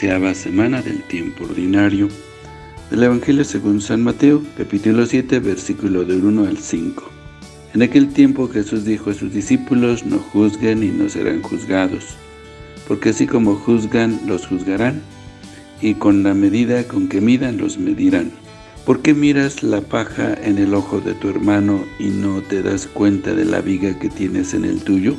doceava semana del tiempo ordinario del Evangelio según San Mateo, capítulo 7, versículo del 1 al 5. En aquel tiempo Jesús dijo a sus discípulos, no juzguen y no serán juzgados, porque así como juzgan, los juzgarán, y con la medida con que midan, los medirán. ¿Por qué miras la paja en el ojo de tu hermano y no te das cuenta de la viga que tienes en el tuyo?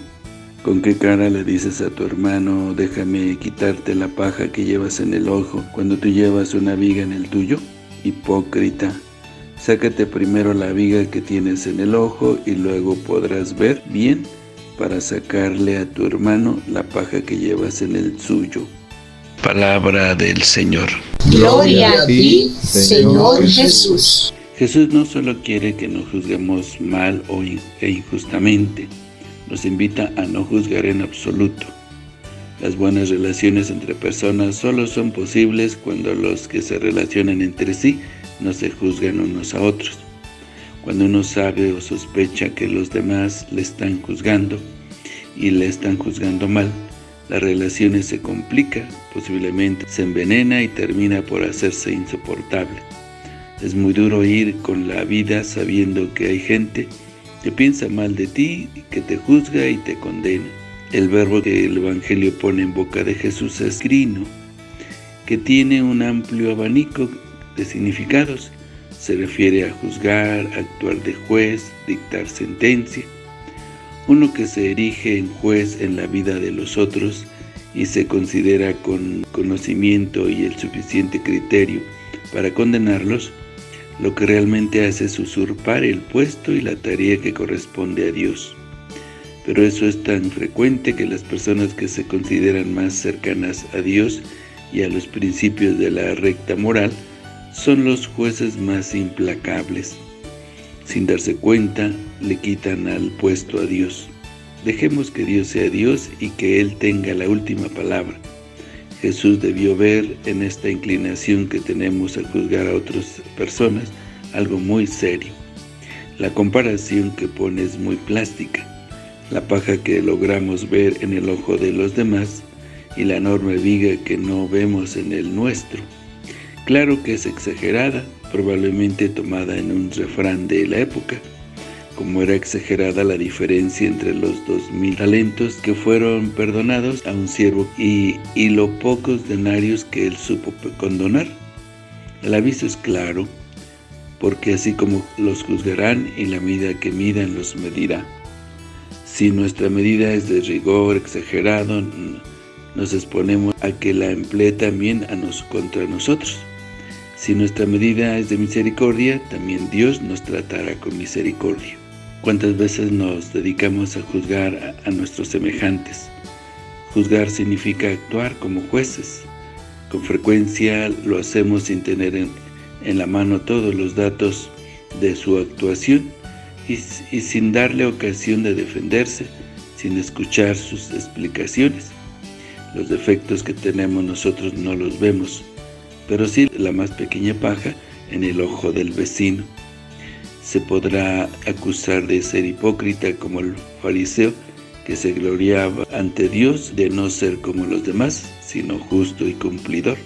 ¿Con qué cara le dices a tu hermano, déjame quitarte la paja que llevas en el ojo, cuando tú llevas una viga en el tuyo? Hipócrita, sácate primero la viga que tienes en el ojo y luego podrás ver bien para sacarle a tu hermano la paja que llevas en el suyo. Palabra del Señor. Gloria a ti, Señor Jesús. Jesús no solo quiere que nos juzguemos mal o e injustamente, nos invita a no juzgar en absoluto. Las buenas relaciones entre personas solo son posibles cuando los que se relacionan entre sí no se juzgan unos a otros. Cuando uno sabe o sospecha que los demás le están juzgando y le están juzgando mal, las relaciones se complican, posiblemente se envenena y termina por hacerse insoportable. Es muy duro ir con la vida sabiendo que hay gente que piensa mal de ti, que te juzga y te condena. El verbo que el Evangelio pone en boca de Jesús es grino, que tiene un amplio abanico de significados. Se refiere a juzgar, actuar de juez, dictar sentencia. Uno que se erige en juez en la vida de los otros y se considera con conocimiento y el suficiente criterio para condenarlos, lo que realmente hace es usurpar el puesto y la tarea que corresponde a Dios. Pero eso es tan frecuente que las personas que se consideran más cercanas a Dios y a los principios de la recta moral son los jueces más implacables. Sin darse cuenta, le quitan al puesto a Dios. Dejemos que Dios sea Dios y que Él tenga la última palabra. Jesús debió ver en esta inclinación que tenemos a juzgar a otras personas algo muy serio. La comparación que pone es muy plástica. La paja que logramos ver en el ojo de los demás y la enorme viga que no vemos en el nuestro. Claro que es exagerada, probablemente tomada en un refrán de la época, como era exagerada la diferencia entre los dos mil talentos que fueron perdonados a un siervo y, y los pocos denarios que él supo condonar. El aviso es claro, porque así como los juzgarán y la medida que midan los medirá. Si nuestra medida es de rigor exagerado, nos exponemos a que la emplee también a nos, contra nosotros. Si nuestra medida es de misericordia, también Dios nos tratará con misericordia. ¿Cuántas veces nos dedicamos a juzgar a, nuestros semejantes? Juzgar significa actuar como jueces. Con frecuencia lo hacemos sin tener en, la mano todos los datos de su actuación y, sin darle ocasión de defenderse, sin escuchar sus explicaciones. Los defectos que tenemos nosotros no los vemos, pero sí la más pequeña paja en el ojo del vecino se podrá acusar de ser hipócrita como el fariseo que se gloriaba ante Dios de no ser como los demás, sino justo y cumplidor.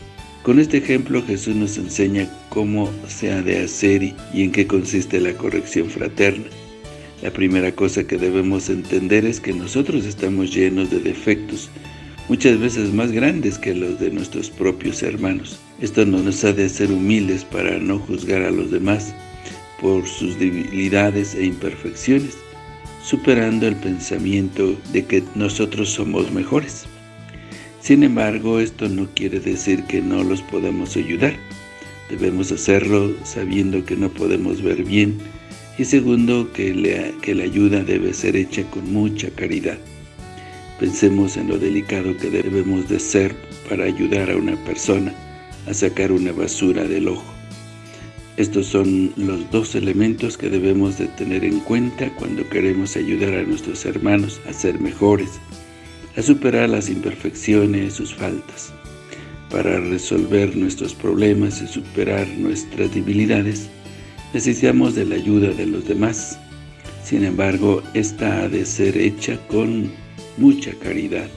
Con este ejemplo Jesús nos enseña cómo se ha de hacer y en qué consiste la corrección fraterna. La primera cosa que debemos entender es que nosotros estamos llenos de defectos, muchas veces más grandes que los de nuestros propios hermanos. Esto nos ha de hacer humildes para no juzgar a los demás, por sus debilidades e imperfecciones, superando el pensamiento de que nosotros somos mejores. Sin embargo, esto no quiere decir que no los podemos ayudar. Debemos hacerlo sabiendo que no podemos ver bien y segundo, que, que la ayuda debe ser hecha con mucha caridad. Pensemos en lo delicado que debemos de ser para ayudar a una persona a sacar una basura del ojo. Estos son los dos elementos que debemos de tener en cuenta cuando queremos ayudar a nuestros hermanos a ser mejores, a superar las imperfecciones, sus faltas. Para resolver nuestros problemas y superar nuestras debilidades, necesitamos de la ayuda de los demás. Sin embargo, esta ha de ser hecha con mucha caridad,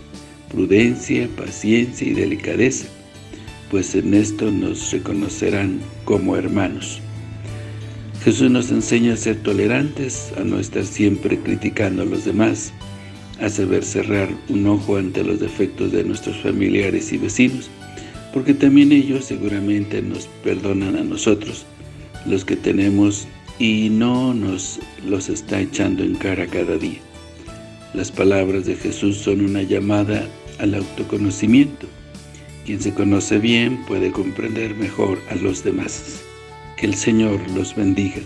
prudencia, paciencia y delicadeza, pues en esto nos reconocerán como hermanos. Jesús nos enseña a ser tolerantes, a no estar siempre criticando a los demás, a saber cerrar un ojo ante los defectos de nuestros familiares y vecinos, porque también ellos seguramente nos perdonan a nosotros, los que tenemos y no nos los está echando en cara cada día. Las palabras de Jesús son una llamada al autoconocimiento. Quien se conoce bien puede comprender mejor a los demás. Que el Señor los bendiga.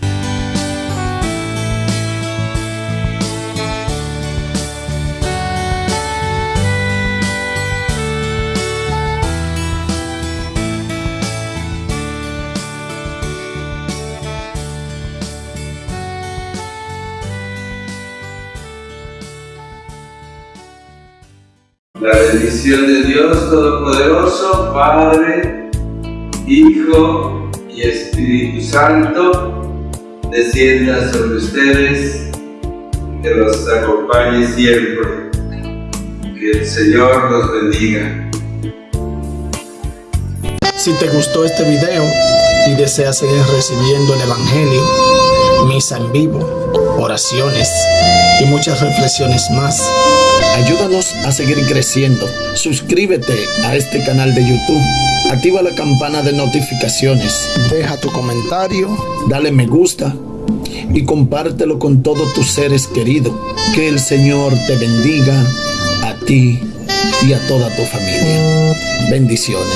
La bendición de Dios Todopoderoso, Padre, Hijo y Espíritu Santo, descienda sobre ustedes, que los acompañe siempre. Que el Señor los bendiga. Si te gustó este video y deseas seguir recibiendo el Evangelio, misa en vivo, oraciones y muchas reflexiones más, ayúdanos a seguir creciendo. Suscríbete a este canal de YouTube. Activa la campana de notificaciones. Deja tu comentario. Dale me gusta. Y compártelo con todos tus seres queridos. Que el Señor te bendiga a ti y a toda tu familia. Bendiciones.